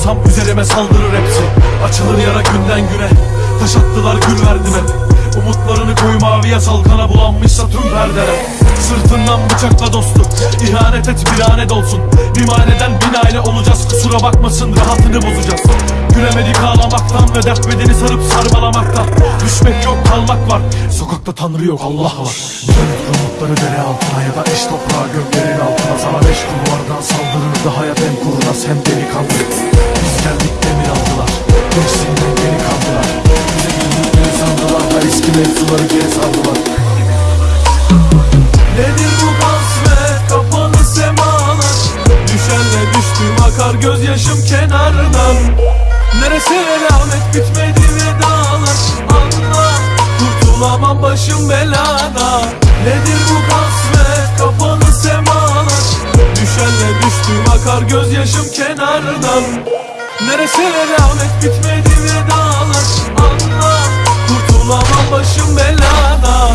vakit ayırırsam üzerime saldırır hepsi. Açılır yara günden güne. Taş attılar gül verdim hep Umutlarını koy maviye salkana bulanmışsa tüm perdeler Sırtından bıçakla dostu İhanet et bir anet olsun. Bir maneden bin aile olacağız. Kusura bakmasın rahatını bozacağız. Gülemedik ağlamaktan ve dert bedeni sarıp sarmalamaktan. Düşmek yok kalmak var. Sokakta tanrı yok Allah var. Dönüp umutları dere altına ya da eş toprağa göklerin altına. Sana beş kulvardan saldırırdı hayat hem kurnaz hem delikanlı Biz geldik demir aldılar. Gençliğinden geri kaldılar. Bize güldükleri sandılar da eski mevzuları geri sardılar Nedir bu kasvet kapalı semalar Düşenle düştüm akar gözyaşım kenardan. Neresi elamet bitmedi vedalar. Anla kurtulamam başım belada. Nedir bu kasvet kapalı semalar Düşenle düştüm akar gözyaşım kenardan. Neresi elamet bitmedi vedalar. Anla kurtulamam başım belada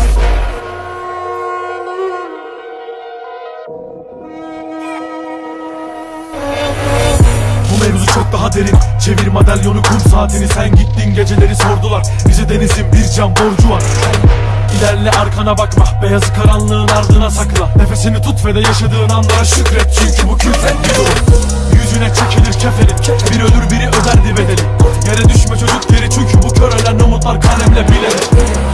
derin Çevir madalyonu kum saatini. Sen gittin geceleri sordular. Bize denizin bir can borcu var. İlerle arkana bakma. Beyazı karanlığın ardına sakla. Nefesini tut ve de yaşadığın anlara şükret. Çünkü bu külfet bir durum Yüzüne çekilir keferin Bir ölür biri öderdi bedeli. Yere düşme çocuk geri çünkü bu kör ölen umutlar kalemle bilenir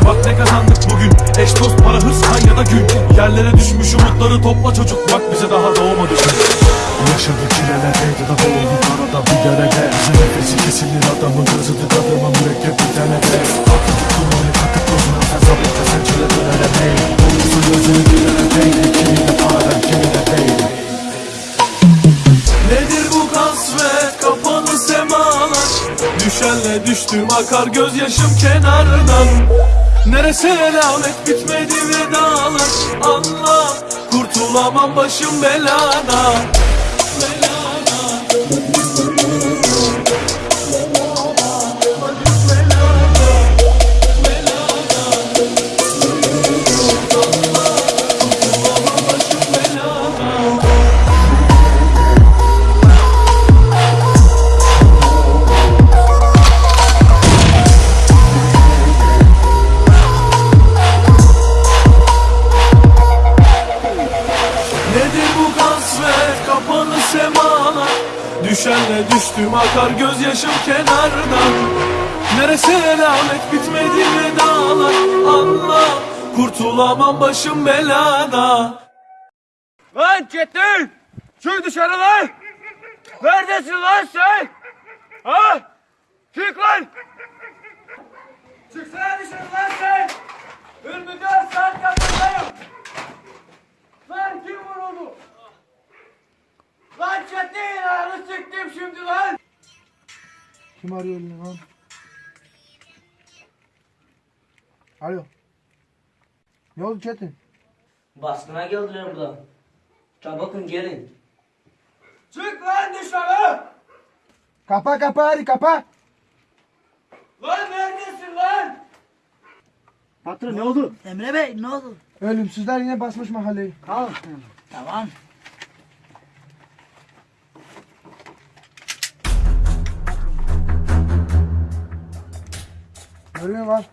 Bak ne kazandık bugün. Eş dost para hırs kan ya da gün. Yerlere düşmüş umutları topla çocuk. Bak bize daha doğmadı. gün Yaşadı çilelerdeydi da boğulduk arada bir derede Nefesi kesilir adamın gözüdü tadıma mürekkep bir tane de. Aklı tuttum onu takıp gözüne sen sabıkta sen çile dönere değil. Olursa gözünü dönere değil Kimi de paradan kimi de değil. Nedir bu kasvet kapalı semalar? Düşenle düştüm akar gözyaşım kenardan. Neresi elamet bitmedi vedalar? Anla kurtulamam başım Belada düştüm akar gözyaşım kenardan Neresi elamet bitmedi mi dağlar Allah kurtulamam başım belada Lan Çetin! Çık dışarı lan! Neredesin lan sen? Ha? Çık lan! Çıksana dışarı lan sen! Ürmüden saat kapındayım! Lan kim vuruldu? Lan Çetin! Ağrı sıktım şimdi lan! Kim arıyor lan? Alo. Ne oldu Çetin? Baskına geldiler burada. Çabukun gelin. Çık lan dışarı! Kapa kapa hadi kapa. Lan neredesin lan? Patron ne oldu? Emre Bey ne oldu? Ölümsüzler yine basmış mahalleyi. Al. Tamam. Görüyor var.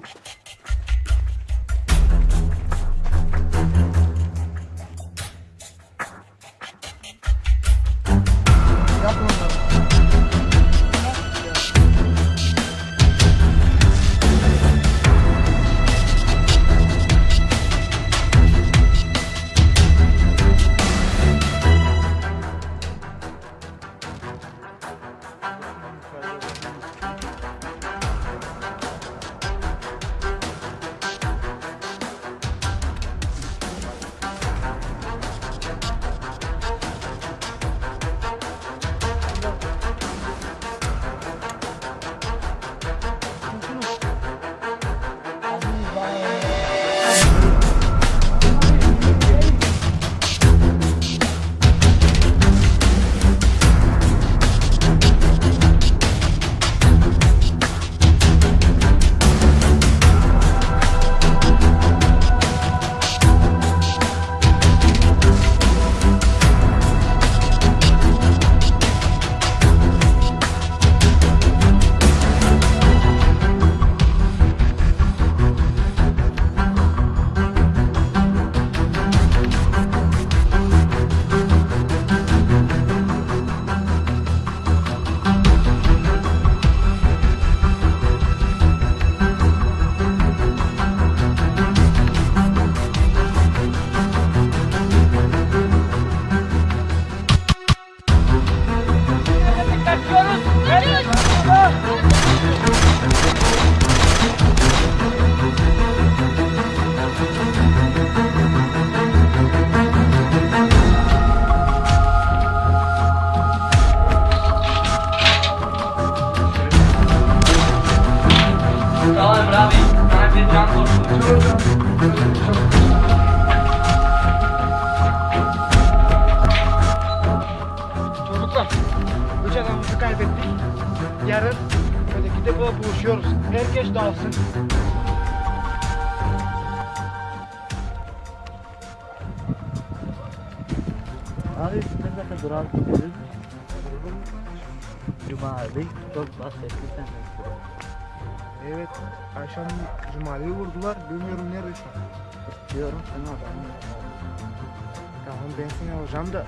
Tamam ben seni alacağım da.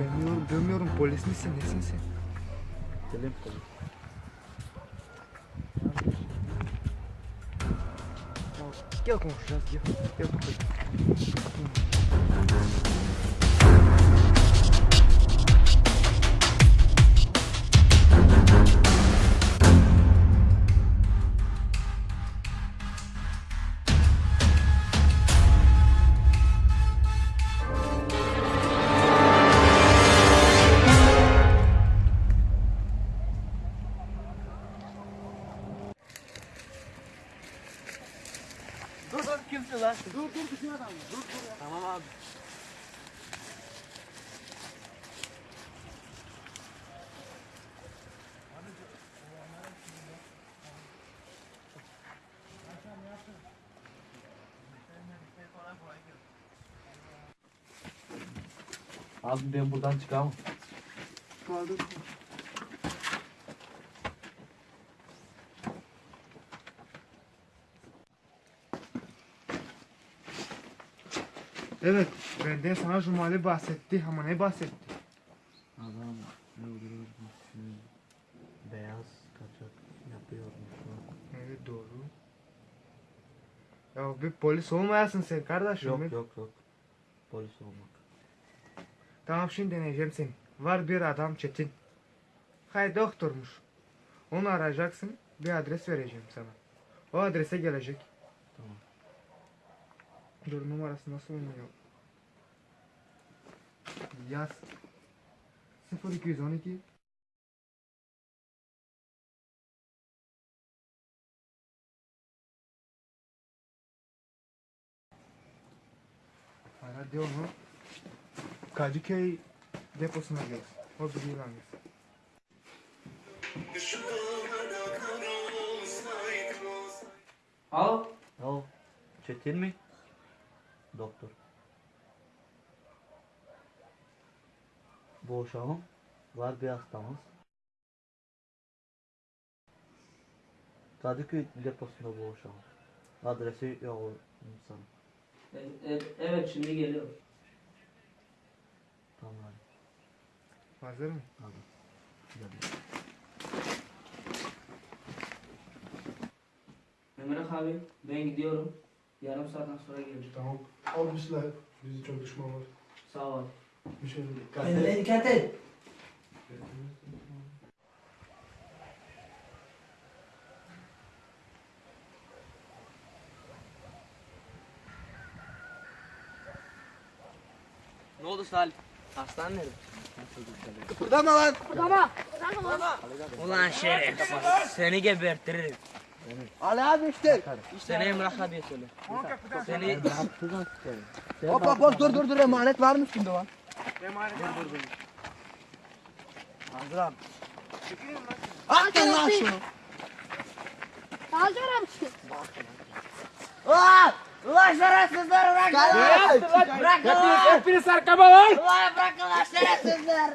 Bilmiyorum, bilmiyorum. Polis misin, nesin sen? Gidelim polis. Tamam, Gel konuşacağız, gel. Gel bakalım. Abi ben buradan çıkamam. Evet, benden sana Cumali bahsetti ama ne bahsetti? Adam Öldürmüşsün. Beyaz kaçak yapıyormuş. Evet doğru. Ya bir polis olmayasın sen kardeşim. Yok yok yok. Polis olmak. Tamam şimdi deneyeceğim seni. Var bir adam Çetin. Hay doktormuş. Onu arayacaksın. Bir adres vereceğim sana. O adrese gelecek. Tamam. Dur numarası nasıl oluyor? Yaz. 0212 Ara diyor mu? Kadıköy deposuna gel. O biliyor hangisi. Al. O Çetin mi? Doktor. Boşalım. Var bir hastamız. Kadıköy deposunda boşalım. Adresi yok sana. E- e- evet şimdi geliyor. Tamam. Hazır mı? Hadi. Gidelim. Emre abi ben gidiyorum. Yarım saatten sonra geleceğim. Tamam. Almışlar. Bizi çok düşman var. Sağ ol. Bir şey dikkat Kendine dikkat et. Ne oldu Salih? Hastane nerede? Kıpırdama. Ulan şeref. Seni gebertirim. Ali abi işte. Seni Emre abiye söyle. Seni Hop hop hop dur dur dur emanet varmış şimdi lan. Hazırım. Attın lan şunu. Alacağım sizi. Ulan! Ulan şerefsizler bırak lan! Bırak lan! Hepiniz arkama lan! Ulan bırakın lan şerefsizler!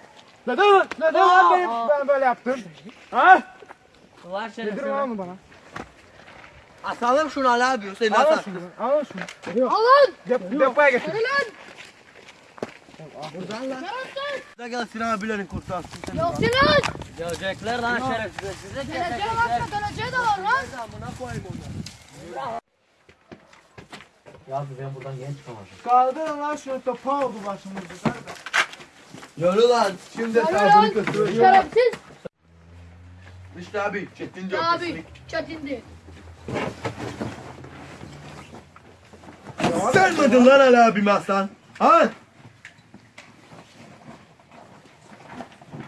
Neden, neden lan benim, ben böyle yaptım? Ha? Ulan şeref. Nedir lan mı bana? Asalım şunu Ali abi. Hüseyin Al asal. şunu, al şunu. Alın. Dep depoya getir. Buradan lan. Da gel Sinan abilerin kurtarsın seni. Yok Sinan. Gelecekler lan şeref. Geleceğe bakma geleceğe de var lan. Ya abi ben buradan genç çıkamadım. Kaldırın lan şunu topa oldu başımızda. Yürü lan. Şimdi Yürü lan. Şerefsiz. İşte abi. Çetince Abi çetindi. Sen miydin lan Ali abim aslan? Ha?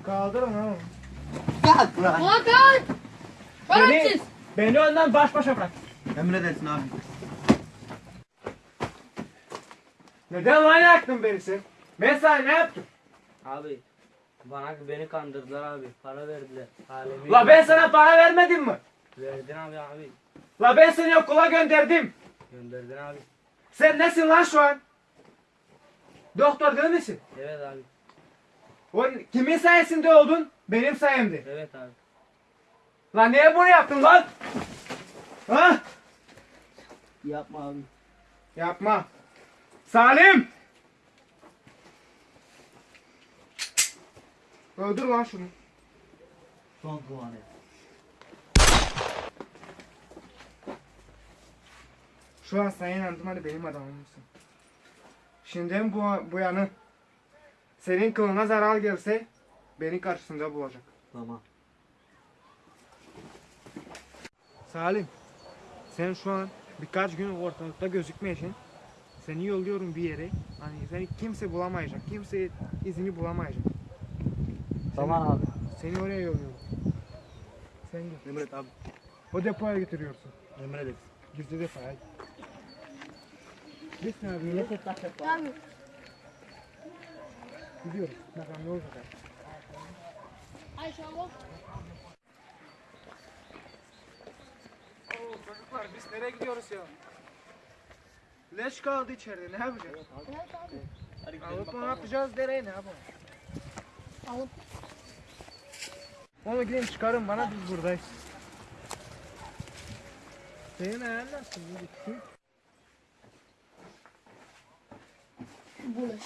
Kaldırın lan. onu. Gel buraya. Ulan kal. Şerefsiz. Beni önden baş başa bırak. Emredersin abi. Neden lan yaktın beni sen? Ben sana ne yaptım? Abi bana beni kandırdılar abi. Para verdiler. Halimi La ben sana para vermedim mi? verdin abi abi. La ben seni okula gönderdim. Gönderdin abi. Sen nesin lan şu an? Doktor değil misin? Evet abi. O kimin sayesinde oldun? Benim sayemde. Evet abi. Lan niye bunu yaptın lan? Ha? Yapma abi. Yapma. Salim! Öldür lan şunu. Son duanı. Şu an sen inandın hadi benim adamımsın. Şimdi bu, bu yanı senin kılına zarar gelse beni karşısında bulacak. Tamam. Salim, sen şu an birkaç gün ortalıkta gözükmeyeceksin. Seni yolluyorum bir yere. Hani seni kimse bulamayacak. Kimse izini bulamayacak. Tamam abi. Seni oraya yolluyorum. Sen git. Emret abi. O depoya götürüyorsun. Emredersin. Gizli depoya. Git ne yapıyorsun? Abi. Gidiyoruz. Bakalım ne olacak. Ay. Oo çocuklar biz nereye gidiyoruz ya? Leş kaldı içeride ne yapacağız? Evet abi. Alıp ne yapacağız nereye ne yapalım? Alıp. Onu gidin çıkarın bana biz buradayız. Senin ayağın nasıl? Gitti. Bulaş.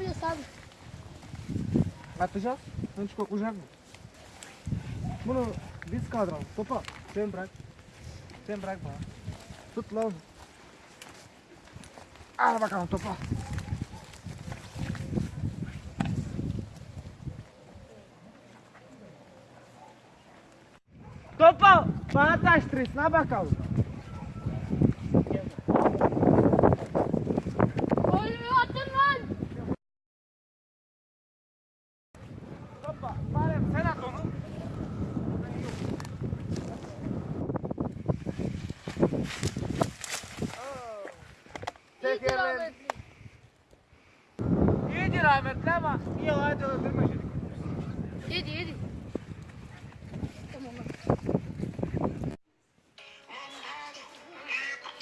Siz ne yapıyorsunuz abi? Atacağız. Sen hiç koklayacak mı? Bunu biz kaldıralım. Topa. Sen bırak. Sen bırak bana. Tut lan. Al bakalım topa. Topa bana taştırırsın ha bakalım. Golümü atın lan. Topa. Bari sen at onu. İyidir rahmetli. İyidir rahmetli ama iyi hadi öldürme şimdi. Yedi yedi.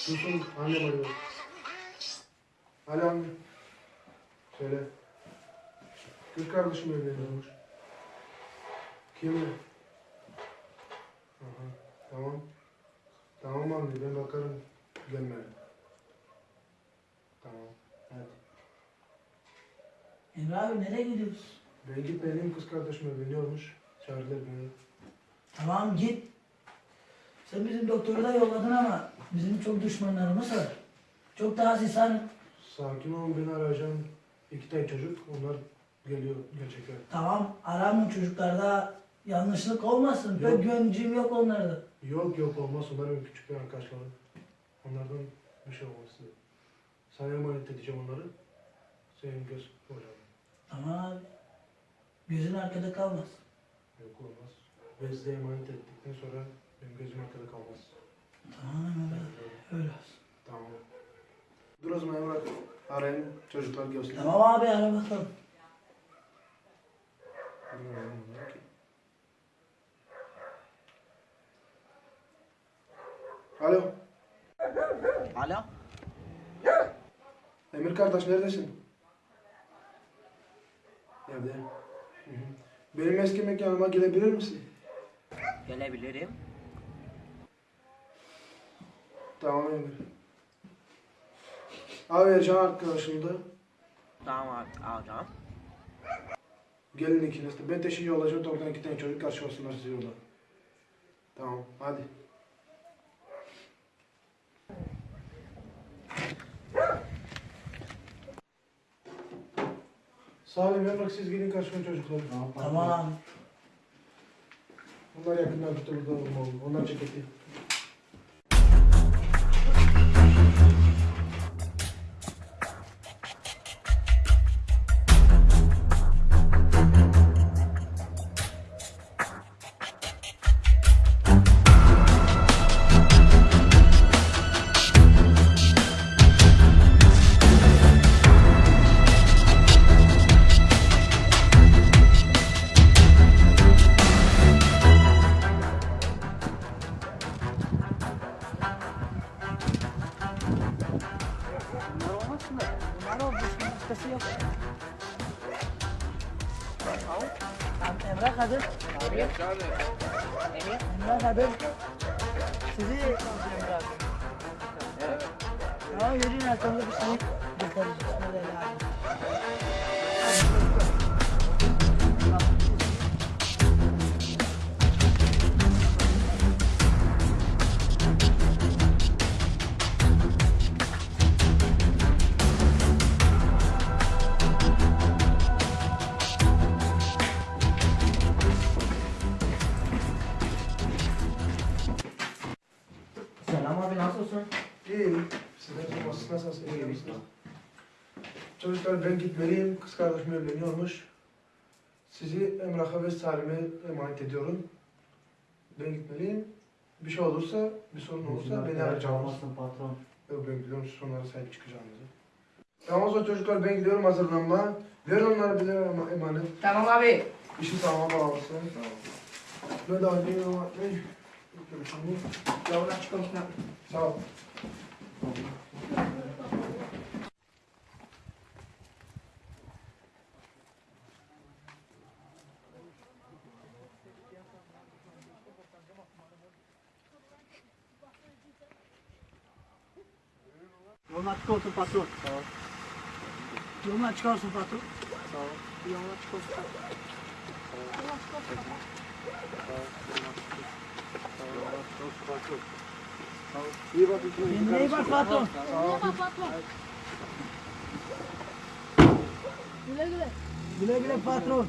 Dursun annem arıyor. Alo anne. Söyle. Kız kardeşim evleniyormuş. Kimle? Aha, tamam. Tamam anne ben bakarım. Gelme. Tamam. Hadi. Emre abi nereye gidiyorsun? Ben gitmeliyim kız kardeşim evleniyormuş. Çağırdılar beni. Tamam git. Sen bizim doktoru da yolladın ama bizim çok düşmanlarımız var. Çok daha insan. Sakin olun beni arayacağım. İki tane çocuk onlar geliyor gerçekten. Tamam aramın çocuklarda yanlışlık olmasın. Yok. Pek güvencim yok onlarda. Yok yok olmaz onlar benim küçük bir arkadaşlarım. Onlardan bir şey olmaz size. Sana emanet edeceğim onları. Senin göz hocam. Abi. Gözün arkada kalmaz. Yok olmaz. Size emanet ettikten sonra benim gözüm arkada kalmaz. Tamam öyle. Öyle olsun. Tamam. Dur o zaman Emrah. Arayın çocuklar gelsin. Tamam abi ara bakalım. Alo. Alo. Emir kardeş neredesin? Evde. Hı hı. Benim eski mekanıma gelebilir misin? Gelebilirim. Tamam Emir. Abi Ercan arkadaşım da. Tamam abi alacağım. Gelin ikiniz de. Ben teşhir olacağım. Oradan iki tane çocuk karşılasınlar sizi yolda. Tamam hadi. Salim Emrah siz gidin karşıma çocuklar. Tamam abi. Onlar yakından olmalı. Onlar ceketi. Sorması nasılsınız? İyi misiniz? Çocuklar ben gitmeliyim. Kız kardeşim evleniyormuş. Sizi Emrah'a ve Salim'e emanet ediyorum. Ben gitmeliyim. Bir şey olursa, bir sorun olursa beni arayacağınız. patron. Yok ben biliyorum siz onlara sahip çıkacağınızı. Tamam o zaman çocuklar ben gidiyorum hazırlanma. Verin onlara bize ema- emanet. Tamam abi. İşi tamama bağlasın. Tamam. Ben de anneyim ama ne? Bakıyorum şimdi. Yavrum açık olsun. Sağ ol. Yolun açık olsun patron. Yoluna çıkarsın patron. Sağ ol. Yoluna çık olsun. Kendine iyi bak patron. Kendine bak patron. Güle güle. Güle güle patron.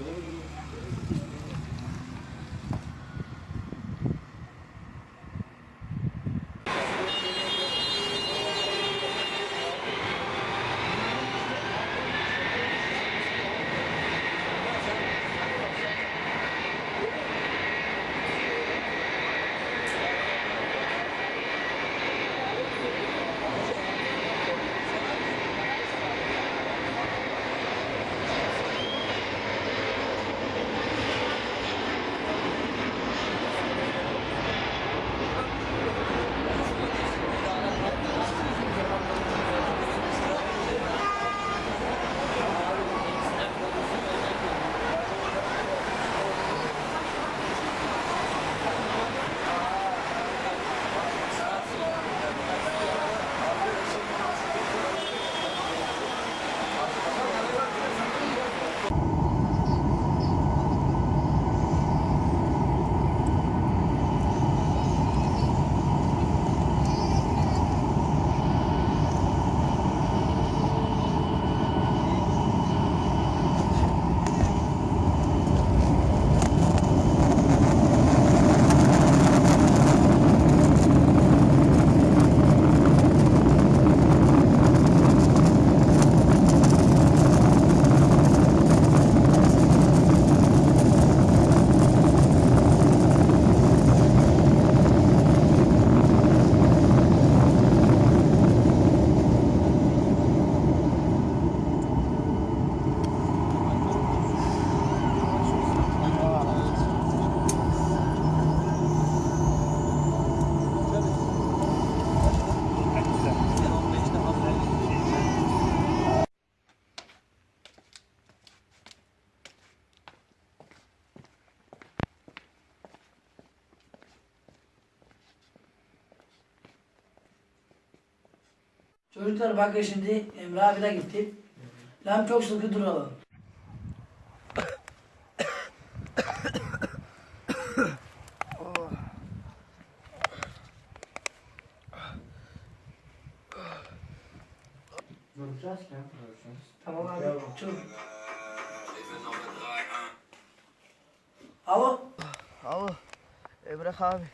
Çocuklar bakın şimdi Emre abi de gitti. Lan çok sıkı duralım. Duracağız ya. Tamam abi. Çok. Alo. Alo. Emrah abi.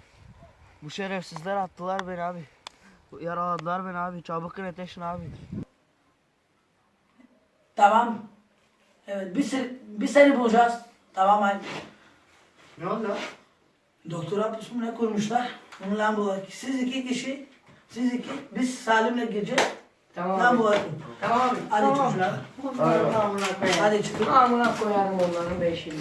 Bu şerefsizler attılar beni abi. Bu Yaraladılar beni abi. Çabuk yetişin abi. Tamam. Evet bir, seni, bir seni bulacağız. Tamam abi. Ne oldu? Doktor hapus mu ne kurmuşlar? Bunu lan bulalım. Siz iki kişi, siz iki, biz Salim'le gideceğiz. Tamam Lan bulalım. Tamam abi. Hadi tamam. çocuklar. Hadi çıkın. Amına koyarım onların beşini.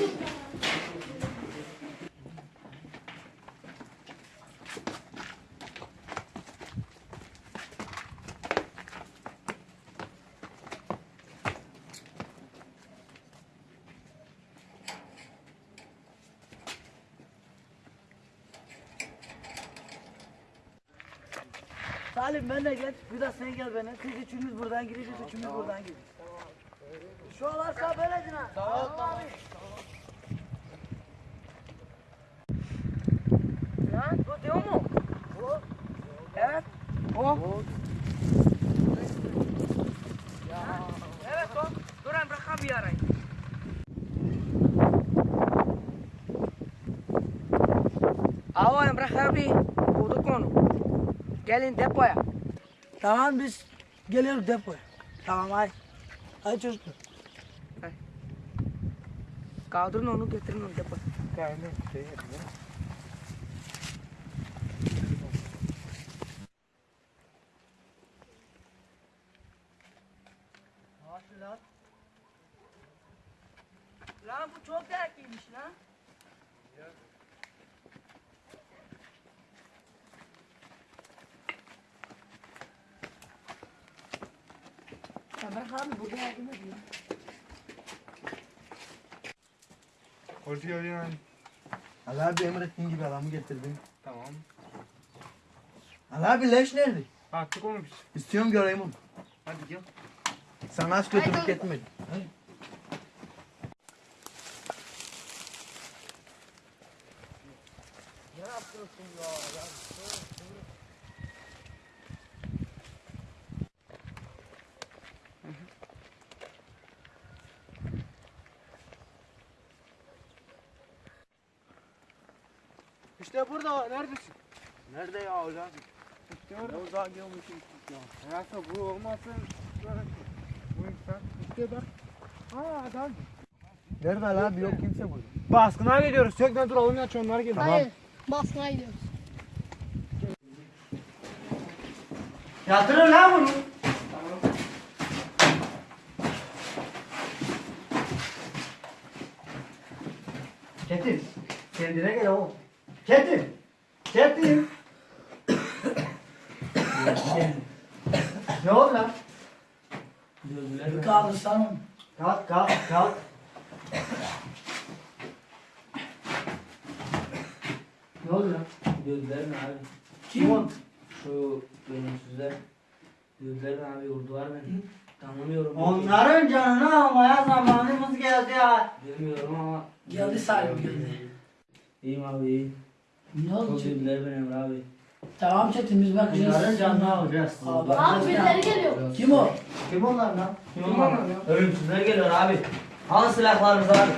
Salim ben de gel. Bir de sen gel bana. Siz üçünüz buradan gideceğiz, üçümüz buradan gideceğiz. Şu olarsa böyledir ha. Tamam, tamam. Lan bu diyor mu? Evet. O. Evet o. Dur Emrah abi arayın. Alo Emrah abi. Bulduk onu. Gelin depoya. Tamam biz geliyoruz depoya. Tamam hadi. Hadi çocuklar. Kaldırın onu getirin onu depoya. Lan bu çok dertliymiş lan. Emrah abi burada yardım. Hoş geldin abi. Emrettiğin gibi adamı getirdim. Tamam. Ali abi leş nerede? Attık onu biz. İstiyorum göreyim onu. Hadi gel. Sana hiç kötülük etmedim. İşte burada neredesin? Nerede ya hocam? İşte orada. uzağa gelmişim ya. Hayatım bu olmasın. Bu insan. İşte bak. Ha adam. Nerede lan? Yok kimse burada. Baskına gidiyoruz. Tekne duralım ya onlar geliyor. Hayır. Baskına gidiyoruz. Yatırın lan bunu. Çetin. Kendine gel oğlum. Çetin. Çetin. ne oldu lan? Onu. Kalk kalk kalk. ne lan? Gözler mi abi? Kim o? Şu ölümsüzler. Gözler mi abi vurdular beni. Tanımıyorum. Onların canını almaya zamanımız geldi ya. Bilmiyorum ama. Geldi Salim geldi. İyiyim abi iyiyim. Ne oldu Çok güldüler beni Emre abi. Tamam Çetin biz bakacağız. Onların canını alacağız. Aa, Abi birileri geliyor. Kim o? Kim onlar lan? Ölümsüzler geliyor abi. Alın silahlarınızı abi.